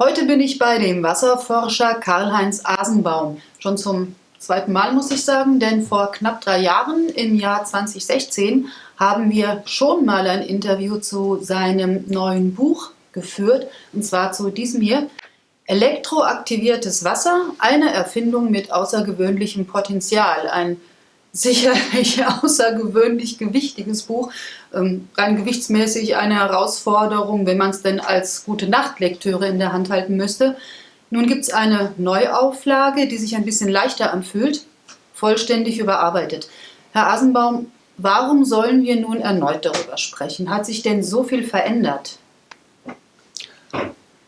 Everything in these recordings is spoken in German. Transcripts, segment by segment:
Heute bin ich bei dem Wasserforscher Karl-Heinz Asenbaum. Schon zum zweiten Mal muss ich sagen, denn vor knapp drei Jahren, im Jahr 2016, haben wir schon mal ein Interview zu seinem neuen Buch geführt, und zwar zu diesem hier. Elektroaktiviertes Wasser, eine Erfindung mit außergewöhnlichem Potenzial. Ein sicherlich außergewöhnlich gewichtiges Buch, ähm, rein gewichtsmäßig eine Herausforderung, wenn man es denn als gute Nachtlektüre in der Hand halten müsste. Nun gibt es eine Neuauflage, die sich ein bisschen leichter anfühlt, vollständig überarbeitet. Herr Asenbaum, warum sollen wir nun erneut darüber sprechen? Hat sich denn so viel verändert?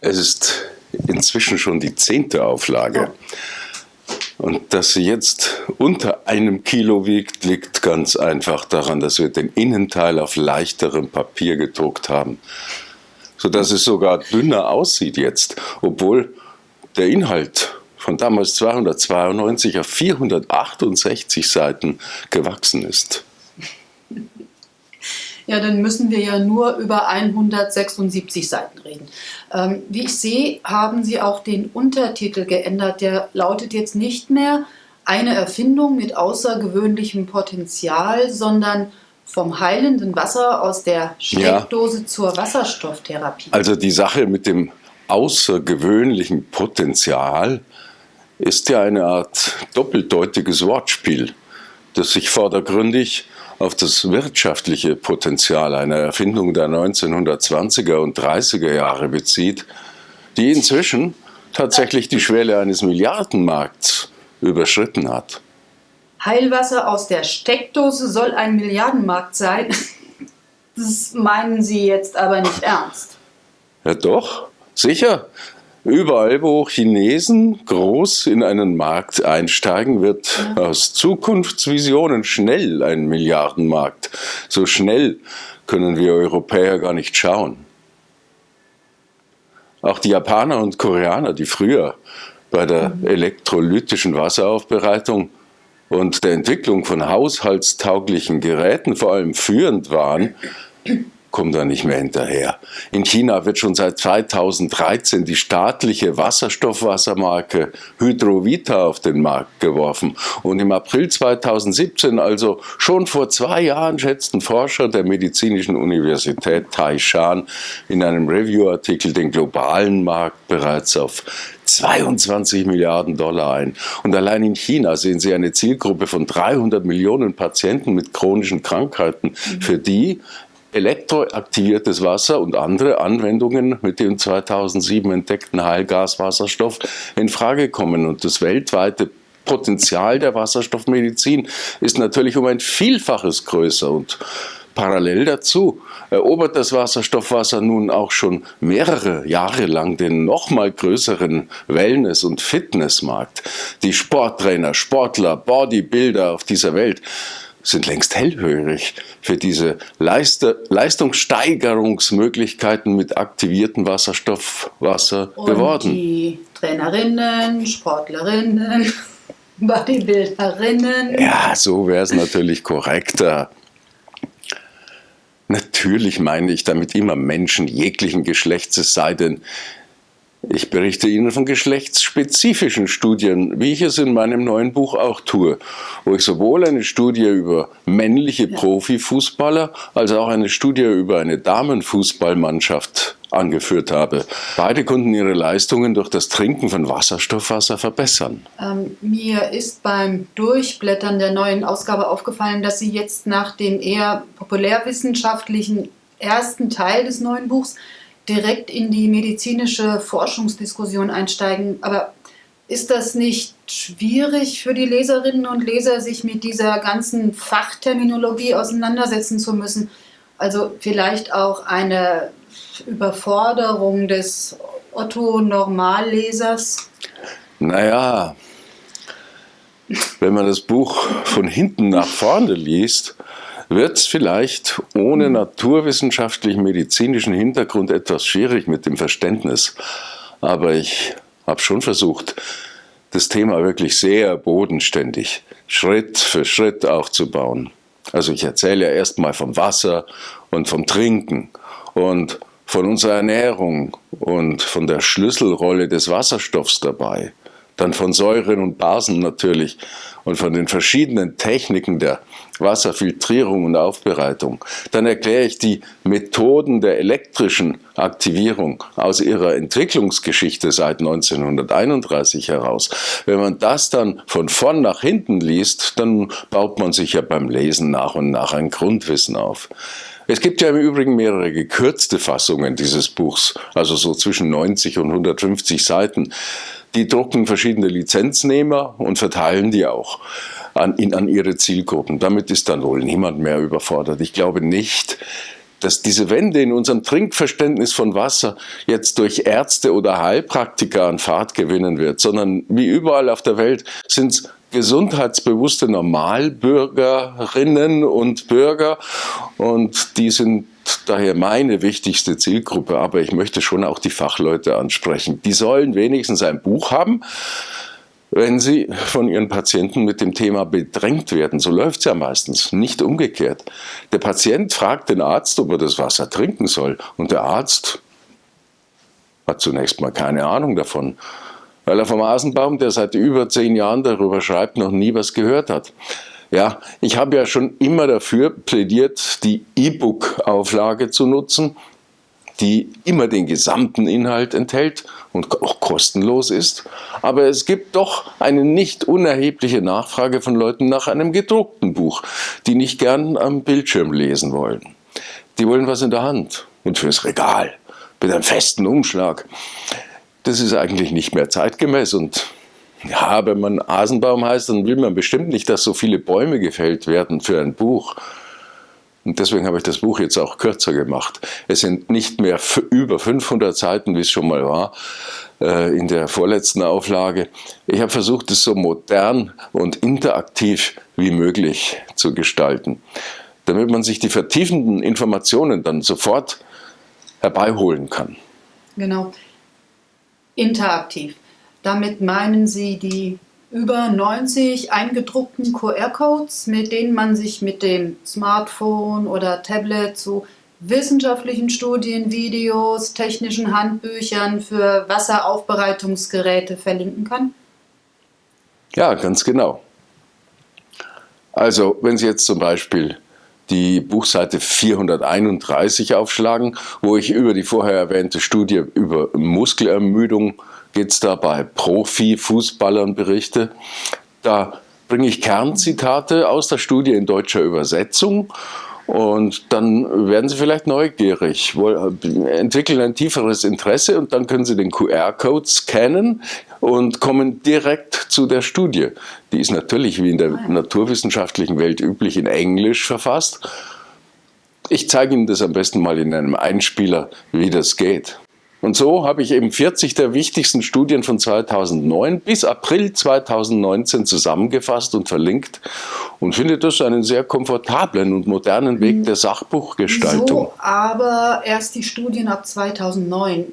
Es ist inzwischen schon die zehnte Auflage. Und dass sie jetzt unter einem Kilo wiegt, liegt ganz einfach daran, dass wir den Innenteil auf leichterem Papier gedruckt haben, sodass es sogar dünner aussieht jetzt, obwohl der Inhalt von damals 292 auf 468 Seiten gewachsen ist. Ja, dann müssen wir ja nur über 176 Seiten reden. Ähm, wie ich sehe, haben Sie auch den Untertitel geändert. Der lautet jetzt nicht mehr eine Erfindung mit außergewöhnlichem Potenzial, sondern vom heilenden Wasser aus der Steckdose ja. zur Wasserstofftherapie. Also die Sache mit dem außergewöhnlichen Potenzial ist ja eine Art doppeldeutiges Wortspiel, das sich vordergründig auf das wirtschaftliche Potenzial einer Erfindung der 1920er und 30er Jahre bezieht, die inzwischen tatsächlich die Schwelle eines Milliardenmarkts überschritten hat. Heilwasser aus der Steckdose soll ein Milliardenmarkt sein. Das meinen Sie jetzt aber nicht ernst. Ja doch, sicher. Überall, wo Chinesen groß in einen Markt einsteigen, wird aus Zukunftsvisionen schnell ein Milliardenmarkt. So schnell können wir Europäer gar nicht schauen. Auch die Japaner und Koreaner, die früher bei der mhm. elektrolytischen Wasseraufbereitung und der Entwicklung von haushaltstauglichen Geräten vor allem führend waren, kommt da nicht mehr hinterher. In China wird schon seit 2013 die staatliche Wasserstoffwassermarke Hydrovita auf den Markt geworfen. Und im April 2017, also schon vor zwei Jahren, schätzten Forscher der Medizinischen Universität Taishan in einem Review-Artikel den globalen Markt bereits auf 22 Milliarden Dollar ein. Und allein in China sehen Sie eine Zielgruppe von 300 Millionen Patienten mit chronischen Krankheiten, für die elektroaktiviertes Wasser und andere Anwendungen mit dem 2007 entdeckten Heilgaswasserstoff in Frage kommen. Und das weltweite Potenzial der Wasserstoffmedizin ist natürlich um ein Vielfaches größer und Parallel dazu erobert das Wasserstoffwasser nun auch schon mehrere Jahre lang den noch mal größeren Wellness- und Fitnessmarkt. Die Sporttrainer, Sportler, Bodybuilder auf dieser Welt sind längst hellhörig für diese Leiste, Leistungssteigerungsmöglichkeiten mit aktiviertem Wasserstoffwasser Und geworden. Die Trainerinnen, Sportlerinnen, Bodybuilderinnen. Ja, so wäre es natürlich korrekter. Natürlich meine ich damit immer Menschen jeglichen Geschlechts, es sei denn, ich berichte Ihnen von geschlechtsspezifischen Studien, wie ich es in meinem neuen Buch auch tue, wo ich sowohl eine Studie über männliche Profifußballer als auch eine Studie über eine Damenfußballmannschaft angeführt habe. Beide konnten ihre Leistungen durch das Trinken von Wasserstoffwasser verbessern. Ähm, mir ist beim Durchblättern der neuen Ausgabe aufgefallen, dass Sie jetzt nach dem eher populärwissenschaftlichen ersten Teil des neuen Buchs direkt in die medizinische Forschungsdiskussion einsteigen. Aber ist das nicht schwierig für die Leserinnen und Leser, sich mit dieser ganzen Fachterminologie auseinandersetzen zu müssen? Also vielleicht auch eine Überforderung des Otto-Normallesers? Naja, wenn man das Buch von hinten nach vorne liest, wird es vielleicht ohne naturwissenschaftlichen medizinischen Hintergrund etwas schwierig mit dem Verständnis. Aber ich habe schon versucht, das Thema wirklich sehr bodenständig, Schritt für Schritt aufzubauen. Also ich erzähle ja erstmal vom Wasser und vom Trinken und von unserer Ernährung und von der Schlüsselrolle des Wasserstoffs dabei, dann von Säuren und Basen natürlich und von den verschiedenen Techniken der Wasserfiltrierung und Aufbereitung. Dann erkläre ich die Methoden der elektrischen Aktivierung aus ihrer Entwicklungsgeschichte seit 1931 heraus. Wenn man das dann von vorn nach hinten liest, dann baut man sich ja beim Lesen nach und nach ein Grundwissen auf. Es gibt ja im Übrigen mehrere gekürzte Fassungen dieses Buchs, also so zwischen 90 und 150 Seiten. Die drucken verschiedene Lizenznehmer und verteilen die auch an, in, an ihre Zielgruppen. Damit ist dann wohl niemand mehr überfordert. Ich glaube nicht, dass diese Wende in unserem Trinkverständnis von Wasser jetzt durch Ärzte oder Heilpraktiker an Fahrt gewinnen wird, sondern wie überall auf der Welt sind es gesundheitsbewusste Normalbürgerinnen und Bürger und die sind daher meine wichtigste Zielgruppe, aber ich möchte schon auch die Fachleute ansprechen. Die sollen wenigstens ein Buch haben, wenn sie von ihren Patienten mit dem Thema bedrängt werden. So läuft es ja meistens, nicht umgekehrt. Der Patient fragt den Arzt, ob er das Wasser trinken soll und der Arzt hat zunächst mal keine Ahnung davon, weil er vom Asenbaum, der seit über zehn Jahren darüber schreibt, noch nie was gehört hat. Ja, ich habe ja schon immer dafür plädiert, die E-Book-Auflage zu nutzen, die immer den gesamten Inhalt enthält und auch kostenlos ist. Aber es gibt doch eine nicht unerhebliche Nachfrage von Leuten nach einem gedruckten Buch, die nicht gern am Bildschirm lesen wollen. Die wollen was in der Hand und fürs Regal mit einem festen Umschlag. Das ist eigentlich nicht mehr zeitgemäß und ja, wenn man Asenbaum heißt, dann will man bestimmt nicht, dass so viele Bäume gefällt werden für ein Buch. Und deswegen habe ich das Buch jetzt auch kürzer gemacht. Es sind nicht mehr über 500 Seiten, wie es schon mal war, äh, in der vorletzten Auflage. Ich habe versucht, es so modern und interaktiv wie möglich zu gestalten, damit man sich die vertiefenden Informationen dann sofort herbeiholen kann. Genau. Interaktiv. Damit meinen Sie die über 90 eingedruckten QR-Codes, mit denen man sich mit dem Smartphone oder Tablet zu wissenschaftlichen Studien, Videos, technischen Handbüchern für Wasseraufbereitungsgeräte verlinken kann? Ja, ganz genau. Also, wenn Sie jetzt zum Beispiel die Buchseite 431 aufschlagen, wo ich über die vorher erwähnte Studie über Muskelermüdung geht es da bei Profifußballern berichte. Da bringe ich Kernzitate aus der Studie in deutscher Übersetzung und dann werden Sie vielleicht neugierig, entwickeln ein tieferes Interesse und dann können Sie den QR-Code scannen und kommen direkt zu der Studie. Die ist natürlich wie in der naturwissenschaftlichen Welt üblich in Englisch verfasst. Ich zeige Ihnen das am besten mal in einem Einspieler, wie das geht. Und so habe ich eben 40 der wichtigsten Studien von 2009 bis April 2019 zusammengefasst und verlinkt und finde das einen sehr komfortablen und modernen Weg der Sachbuchgestaltung. So, aber erst die Studien ab 2009.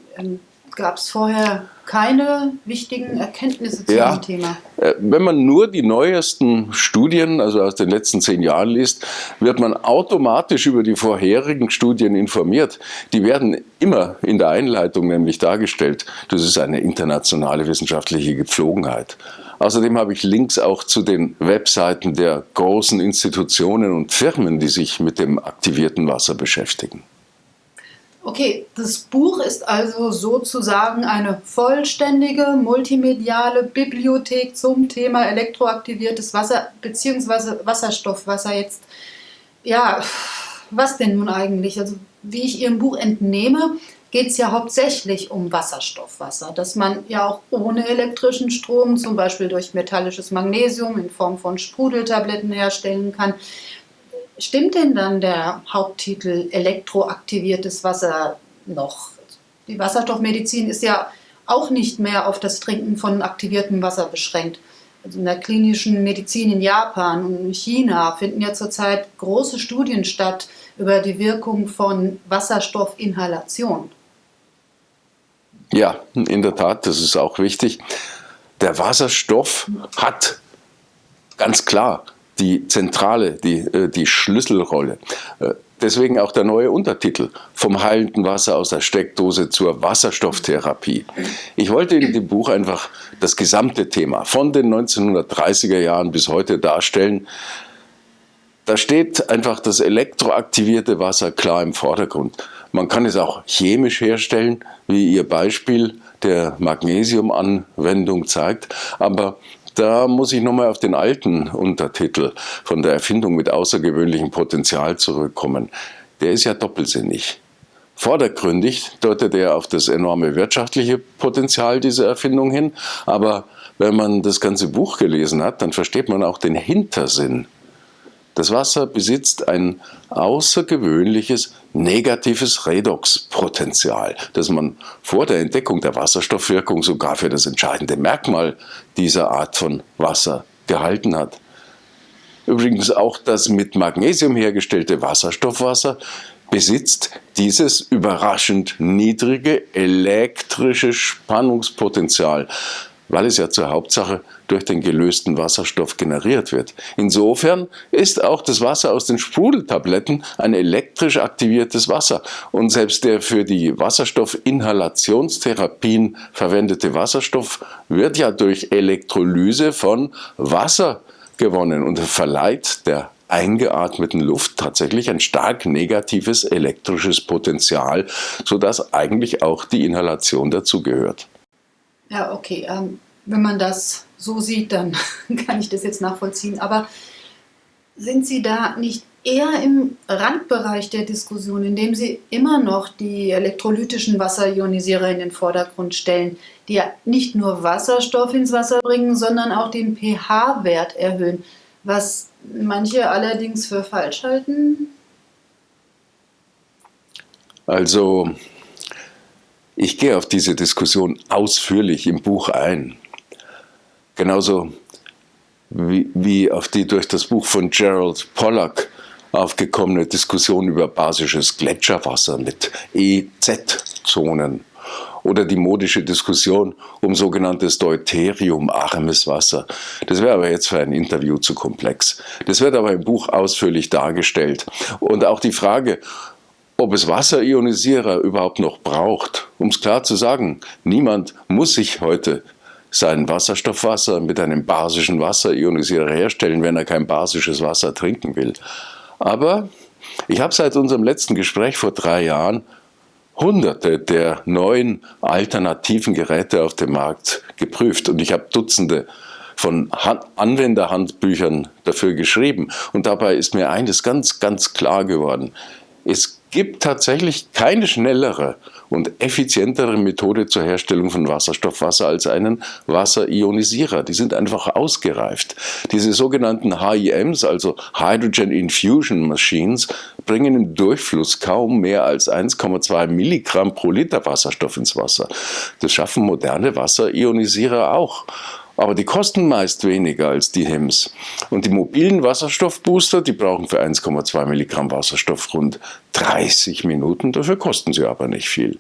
Gab es vorher keine wichtigen Erkenntnisse zu ja, diesem Thema? Äh, wenn man nur die neuesten Studien, also aus den letzten zehn Jahren liest, wird man automatisch über die vorherigen Studien informiert. Die werden immer in der Einleitung nämlich dargestellt. Das ist eine internationale wissenschaftliche Gepflogenheit. Außerdem habe ich Links auch zu den Webseiten der großen Institutionen und Firmen, die sich mit dem aktivierten Wasser beschäftigen. Okay, das Buch ist also sozusagen eine vollständige multimediale Bibliothek zum Thema elektroaktiviertes Wasser bzw. Wasserstoffwasser. Jetzt, ja, was denn nun eigentlich? Also, wie ich Ihrem Buch entnehme, geht es ja hauptsächlich um Wasserstoffwasser, das man ja auch ohne elektrischen Strom, zum Beispiel durch metallisches Magnesium in Form von Sprudeltabletten herstellen kann. Stimmt denn dann der Haupttitel elektroaktiviertes Wasser noch? Die Wasserstoffmedizin ist ja auch nicht mehr auf das Trinken von aktiviertem Wasser beschränkt. Also in der klinischen Medizin in Japan und in China finden ja zurzeit große Studien statt über die Wirkung von Wasserstoffinhalation. Ja, in der Tat, das ist auch wichtig. Der Wasserstoff hat ganz klar die zentrale, die, äh, die Schlüsselrolle. Äh, Deswegen auch der neue Untertitel vom heilenden Wasser aus der Steckdose zur Wasserstofftherapie. Ich wollte in dem Buch einfach das gesamte Thema von den 1930er Jahren bis heute darstellen. Da steht einfach das elektroaktivierte Wasser klar im Vordergrund. Man kann es auch chemisch herstellen, wie Ihr Beispiel der Magnesiumanwendung zeigt, aber da muss ich nochmal auf den alten Untertitel von der Erfindung mit außergewöhnlichem Potenzial zurückkommen. Der ist ja doppelsinnig. Vordergründig deutet er auf das enorme wirtschaftliche Potenzial dieser Erfindung hin, aber wenn man das ganze Buch gelesen hat, dann versteht man auch den Hintersinn das Wasser besitzt ein außergewöhnliches negatives Redoxpotenzial, das man vor der Entdeckung der Wasserstoffwirkung sogar für das entscheidende Merkmal dieser Art von Wasser gehalten hat. Übrigens auch das mit Magnesium hergestellte Wasserstoffwasser besitzt dieses überraschend niedrige elektrische Spannungspotenzial, weil es ja zur Hauptsache durch den gelösten Wasserstoff generiert wird. Insofern ist auch das Wasser aus den Sprudeltabletten ein elektrisch aktiviertes Wasser und selbst der für die Wasserstoffinhalationstherapien verwendete Wasserstoff wird ja durch Elektrolyse von Wasser gewonnen und verleiht der eingeatmeten Luft tatsächlich ein stark negatives elektrisches Potenzial, sodass eigentlich auch die Inhalation dazugehört. Ja, okay. Ähm, wenn man das so sieht, dann kann ich das jetzt nachvollziehen. Aber sind Sie da nicht eher im Randbereich der Diskussion, indem Sie immer noch die elektrolytischen Wasserionisierer in den Vordergrund stellen, die ja nicht nur Wasserstoff ins Wasser bringen, sondern auch den pH-Wert erhöhen, was manche allerdings für falsch halten? Also ich gehe auf diese Diskussion ausführlich im Buch ein. Genauso wie, wie auf die durch das Buch von Gerald Pollack aufgekommene Diskussion über basisches Gletscherwasser mit EZ-Zonen oder die modische Diskussion um sogenanntes deuteriumarmes Wasser. Das wäre aber jetzt für ein Interview zu komplex. Das wird aber im Buch ausführlich dargestellt. Und auch die Frage, ob es Wasserionisierer überhaupt noch braucht. Um es klar zu sagen, niemand muss sich heute sein Wasserstoffwasser mit einem basischen Wasserionisierer herstellen, wenn er kein basisches Wasser trinken will. Aber ich habe seit unserem letzten Gespräch vor drei Jahren hunderte der neuen alternativen Geräte auf dem Markt geprüft und ich habe Dutzende von Anwenderhandbüchern dafür geschrieben. Und dabei ist mir eines ganz, ganz klar geworden. Es gibt tatsächlich keine schnellere und effizientere Methode zur Herstellung von Wasserstoffwasser als einen Wasserionisierer. Die sind einfach ausgereift. Diese sogenannten HIMs, also Hydrogen Infusion Machines, bringen im Durchfluss kaum mehr als 1,2 Milligramm pro Liter Wasserstoff ins Wasser. Das schaffen moderne Wasserionisierer auch aber die kosten meist weniger als die HEMS. Und die mobilen Wasserstoffbooster, die brauchen für 1,2 Milligramm Wasserstoff rund 30 Minuten, dafür kosten sie aber nicht viel.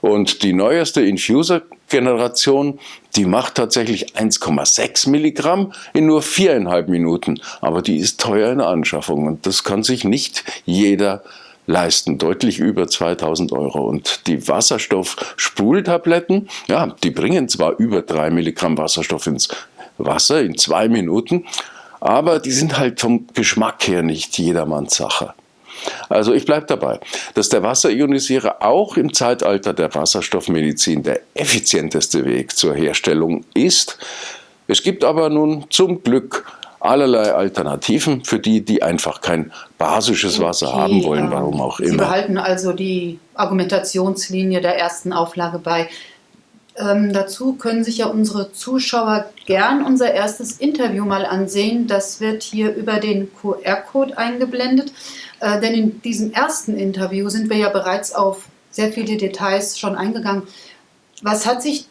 Und die neueste Infuser-Generation, die macht tatsächlich 1,6 Milligramm in nur viereinhalb Minuten. Aber die ist teuer in der Anschaffung und das kann sich nicht jeder leisten, deutlich über 2000 Euro. Und die Wasserstoff-Spultabletten, ja, die bringen zwar über 3 Milligramm Wasserstoff ins Wasser in zwei Minuten, aber die sind halt vom Geschmack her nicht jedermanns Sache. Also ich bleibe dabei, dass der Wasserionisierer auch im Zeitalter der Wasserstoffmedizin der effizienteste Weg zur Herstellung ist. Es gibt aber nun zum Glück allerlei Alternativen für die, die einfach kein basisches Wasser okay, haben wollen, warum auch immer. Sie behalten also die Argumentationslinie der ersten Auflage bei. Ähm, dazu können sich ja unsere Zuschauer gern unser erstes Interview mal ansehen. Das wird hier über den QR-Code eingeblendet. Äh, denn in diesem ersten Interview sind wir ja bereits auf sehr viele Details schon eingegangen. Was hat sich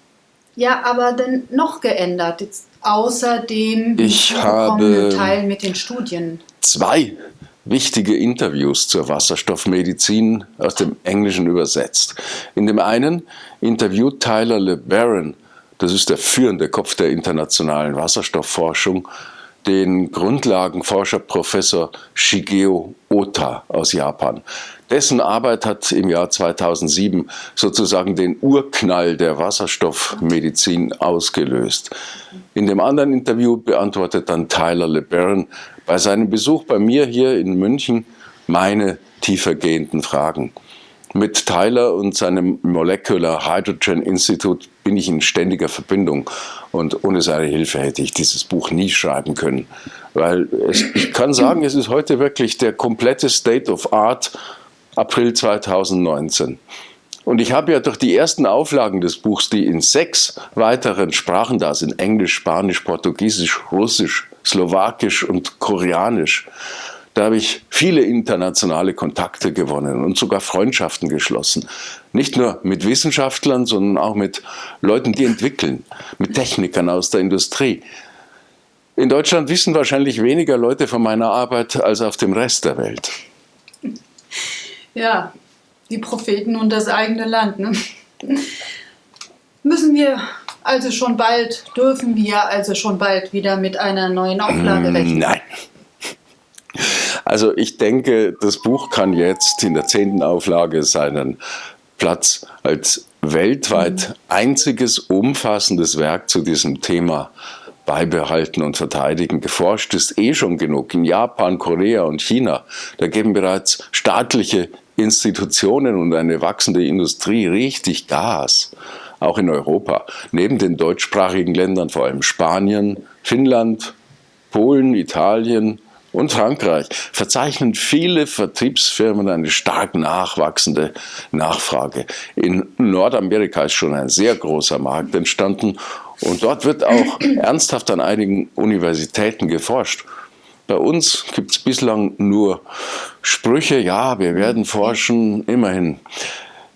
ja aber denn noch geändert? Jetzt Außerdem ich habe Teil mit den Studien. Zwei wichtige Interviews zur Wasserstoffmedizin aus dem Englischen übersetzt. In dem einen interviewt Tyler LeBaron, das ist der führende Kopf der internationalen Wasserstoffforschung, den Grundlagenforscher Professor Shigeo Ota aus Japan. Dessen Arbeit hat im Jahr 2007 sozusagen den Urknall der Wasserstoffmedizin ausgelöst. In dem anderen Interview beantwortet dann Tyler LeBaron bei seinem Besuch bei mir hier in München meine tiefergehenden Fragen. Mit Tyler und seinem Molecular Hydrogen Institute bin ich in ständiger Verbindung und ohne seine Hilfe hätte ich dieses Buch nie schreiben können. Weil es, ich kann sagen, es ist heute wirklich der komplette State of Art April 2019. Und ich habe ja durch die ersten Auflagen des Buchs, die in sechs weiteren Sprachen da sind, Englisch, Spanisch, Portugiesisch, Russisch, Slowakisch und Koreanisch, da habe ich viele internationale Kontakte gewonnen und sogar Freundschaften geschlossen. Nicht nur mit Wissenschaftlern, sondern auch mit Leuten, die entwickeln, mit Technikern aus der Industrie. In Deutschland wissen wahrscheinlich weniger Leute von meiner Arbeit als auf dem Rest der Welt. Ja, die Propheten und das eigene Land. Ne? Müssen wir also schon bald, dürfen wir also schon bald wieder mit einer neuen Auflage rechnen? Nein. Also ich denke, das Buch kann jetzt in der zehnten Auflage seinen Platz als weltweit einziges umfassendes Werk zu diesem Thema beibehalten und verteidigen. Geforscht ist eh schon genug in Japan, Korea und China. Da geben bereits staatliche Institutionen und eine wachsende Industrie richtig Gas. Auch in Europa. Neben den deutschsprachigen Ländern vor allem Spanien, Finnland, Polen, Italien, und Frankreich verzeichnen viele Vertriebsfirmen eine stark nachwachsende Nachfrage. In Nordamerika ist schon ein sehr großer Markt entstanden und dort wird auch ernsthaft an einigen Universitäten geforscht. Bei uns gibt es bislang nur Sprüche, ja, wir werden forschen, immerhin.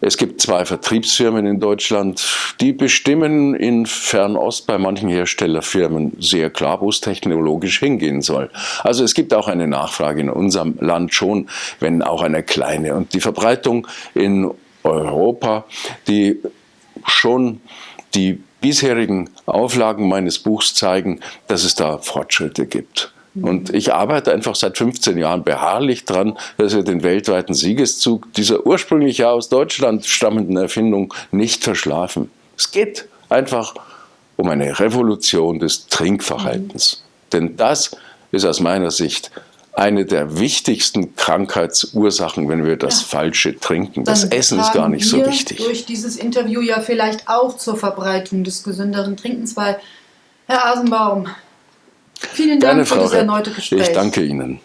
Es gibt zwei Vertriebsfirmen in Deutschland, die bestimmen in Fernost bei manchen Herstellerfirmen sehr klar, wo es technologisch hingehen soll. Also es gibt auch eine Nachfrage in unserem Land schon, wenn auch eine kleine. Und die Verbreitung in Europa, die schon die bisherigen Auflagen meines Buchs zeigen, dass es da Fortschritte gibt. Und ich arbeite einfach seit 15 Jahren beharrlich dran, dass wir den weltweiten Siegeszug dieser ursprünglich ja aus Deutschland stammenden Erfindung nicht verschlafen. Es geht einfach um eine Revolution des Trinkverhaltens. Mhm. Denn das ist aus meiner Sicht eine der wichtigsten Krankheitsursachen, wenn wir das ja. falsche trinken. Das Essen ist gar nicht so wichtig. durch dieses Interview ja vielleicht auch zur Verbreitung des gesünderen Trinkens, weil Herr Asenbaum, Vielen Dank Gerne, für das erneute Gespräch. Ich danke Ihnen.